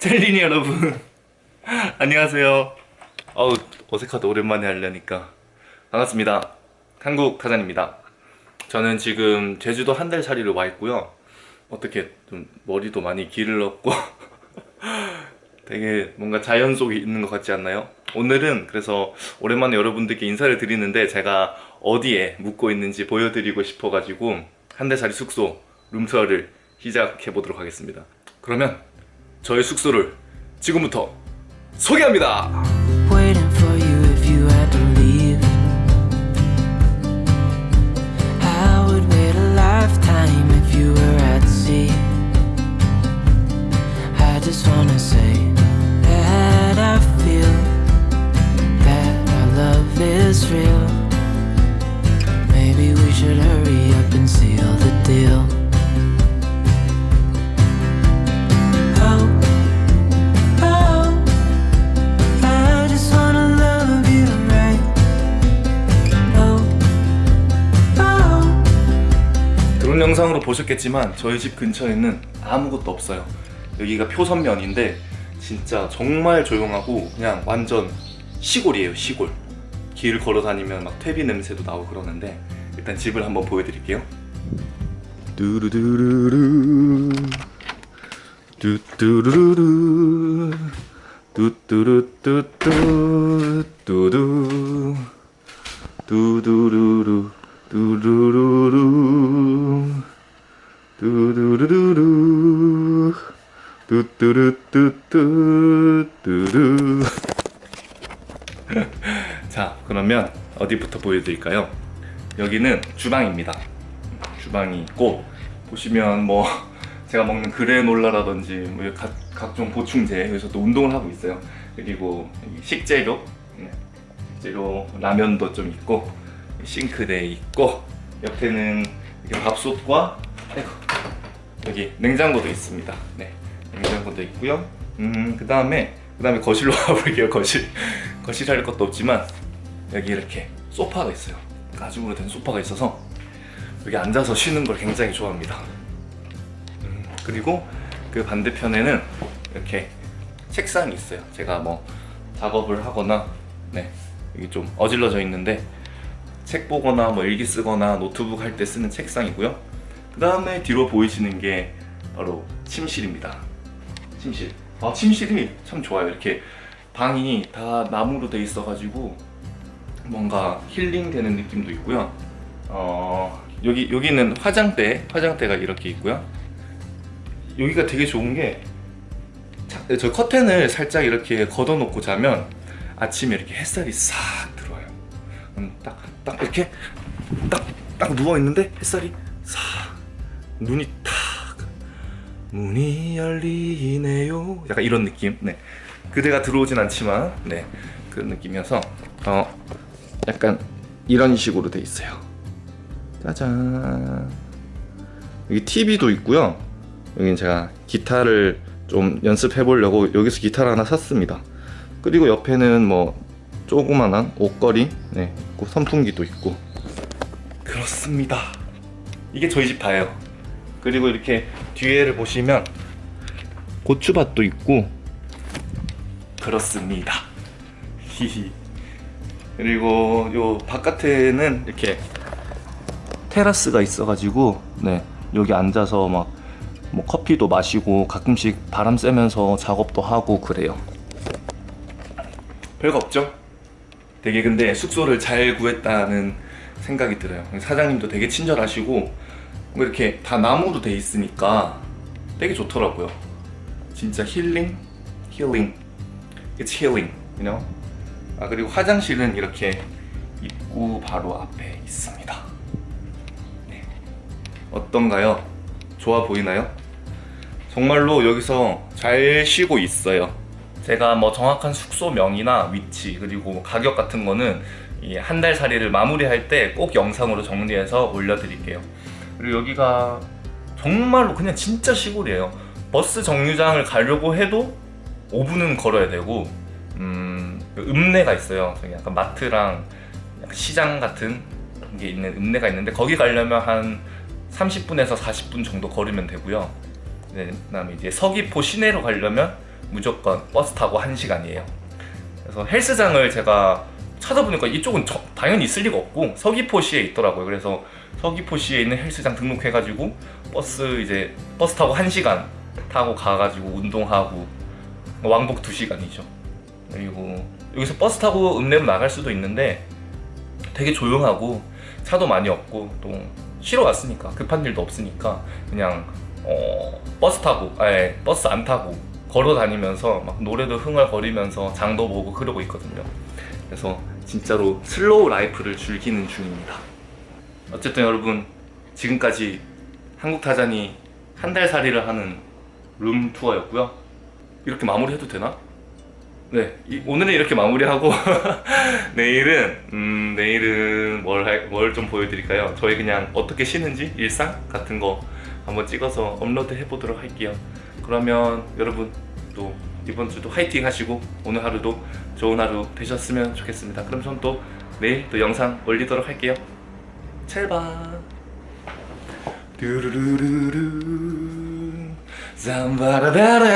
젤리니 여러분. 안녕하세요. 어우 어색하다. 오랜만에 하려니까. 반갑습니다. 한국 타잔입니다. 저는 지금 제주도 한 달 살이로 와 있고요. 어떻게 좀 머리도 많이 길렀고 되게 뭔가 자연 속에 있는 것 같지 않나요? 오늘은 그래서 오랜만에 여러분들께 인사를 드리는데 제가 어디에 묵고 있는지 보여드리고 싶어가지고 한 달 살이 숙소 룸투어를 시작해 보도록 하겠습니다. 그러면 저의 숙소를 지금부터 소개합니다. Maybe we should hurry up and seal the deal. 드론 영상으로 보셨겠지만 저희 집 근처에는 아무것도 없어요. 여기가 표선면인데 진짜 정말 조용하고 그냥 완전 시골이에요 시골. 길을 걸어 다니면 막 퇴비 냄새도 나고 그러는데 일단 집을 한번 보여드릴게요. 뚜루두루루. 뚜뚜루루루. 뚜뚜루뚜뚜. 뚜두. 두두루루 두루루루. 두두루루루. 뚜뚜루뚜뚜. 뚜루 자 그러면 어디부터 보여드릴까요? 여기는 주방입니다. 주방이 있고 보시면 뭐 제가 먹는 그래놀라라든지 뭐 각, 각종 보충제 여기서 또 운동을 하고 있어요. 그리고 식재료. 네, 식재료 라면도 좀 있고 싱크대 있고 옆에는 이렇게 밥솥과 아이고, 여기 냉장고도 있습니다. 네 냉장고도 있고요. 음그 다음에 그 다음에 거실로 가볼게요 거실. 거실 할 것도 없지만 여기 이렇게 소파가 있어요. 가죽으로 된 소파가 있어서 여기 앉아서 쉬는 걸 굉장히 좋아합니다. 음, 그리고 그 반대편에는 이렇게 책상이 있어요. 제가 뭐 작업을 하거나 네 여기 좀 어질러져 있는데 책 보거나 뭐 일기 쓰거나 노트북 할 때 쓰는 책상이고요. 그 다음에 뒤로 보이시는 게 바로 침실입니다. 침실. 아 침실이 참 좋아요. 이렇게 방이 다 나무로 돼 있어 가지고 뭔가 힐링되는 느낌도 있고요. 어 여기 여기는 화장대 화장대가 이렇게 있고요. 여기가 되게 좋은 게 저 커튼을 살짝 이렇게 걷어 놓고 자면 아침에 이렇게 햇살이 싹 음, 딱, 딱 이렇게? 딱, 딱 누워있는데 햇살이 싹 눈이 탁 문이 열리네요. 약간 이런 느낌. 네. 그대가 들어오진 않지만 네. 그런 느낌이어서 어 약간 이런 식으로 돼 있어요. 짜잔. 여기 TV도 있고요. 여기는 제가 기타를 좀 연습해 보려고 여기서 기타를 하나 샀습니다. 그리고 옆에는 뭐 조그만한 옷걸이 네, 있고 선풍기도 있고. 그렇습니다. 이게 저희 집 다예요. 그리고 이렇게 뒤에를 보시면 고추밭도 있고. 그렇습니다. 히히 그리고 요 바깥에는 이렇게 테라스가 있어가지고 네 여기 앉아서 막 뭐 커피도 마시고 가끔씩 바람 쐬면서 작업도 하고 그래요. 별거 없죠? 되게 근데 숙소를 잘 구했다는 생각이 들어요 사장님도 되게 친절하시고 뭐 이렇게 다 나무로 돼 있으니까 되게 좋더라고요 진짜 힐링? 힐링 It's healing, you know? 아 그리고 화장실은 이렇게 입구 바로 앞에 있습니다 네. 어떤가요? 좋아 보이나요? 정말로 여기서 잘 쉬고 있어요 제가 뭐 정확한 숙소명이나 위치 그리고 가격 같은 거는 이한달 살이를 마무리할 때 꼭 영상으로 정리해서 올려드릴게요. 그리고 여기가 정말로 그냥 진짜 시골이에요. 버스 정류장을 가려고 해도 5분은 걸어야 되고 음, 그 읍내가 있어요. 약간 마트랑 약간 시장 같은 게 있는 읍내가 있는데 거기 가려면 한 30분에서 40분 정도 걸으면 되고요. 네, 그다음에 이제 서귀포 시내로 가려면 무조건 버스 타고 1시간이에요. 그래서 헬스장을 제가 찾아보니까 이쪽은 저- 당연히 있을 리가 없고 서귀포시에 있더라고요. 그래서 서귀포시에 있는 헬스장 등록해가지고 버스 이제 버스 타고 1시간 타고 가가지고 운동하고 왕복 2시간이죠. 그리고 여기서 버스 타고 읍내로 나갈 수도 있는데 되게 조용하고 차도 많이 없고 또 쉬러 왔으니까 급한 일도 없으니까 그냥 어, 버스 타고 아예 버스 안 타고 걸어 다니면서 막 노래도 흥얼거리면서 장도 보고 그러고 있거든요. 그래서 진짜로 slow life를 즐기는 중입니다. 어쨌든 여러분 지금까지 한국 타잔이 한 달 살이를 하는 룸 투어였고요. 이렇게 마무리해도 되나? 네, 이- 오늘은 이렇게 마무리하고 내일은 음, 내일은 뭘 좀 보여드릴까요? 저희 그냥 어떻게 쉬는지 일상 같은 거 한번 찍어서 업로드 해보도록 할게요. 그러면 여러분 또 이번 주도 화이팅 하시고 오늘 하루도 좋은 하루 되셨으면 좋겠습니다. 그럼 전 또 내일 또 영상 올리도록 할게요. 찰바. 뚜루루루루 잠바라다라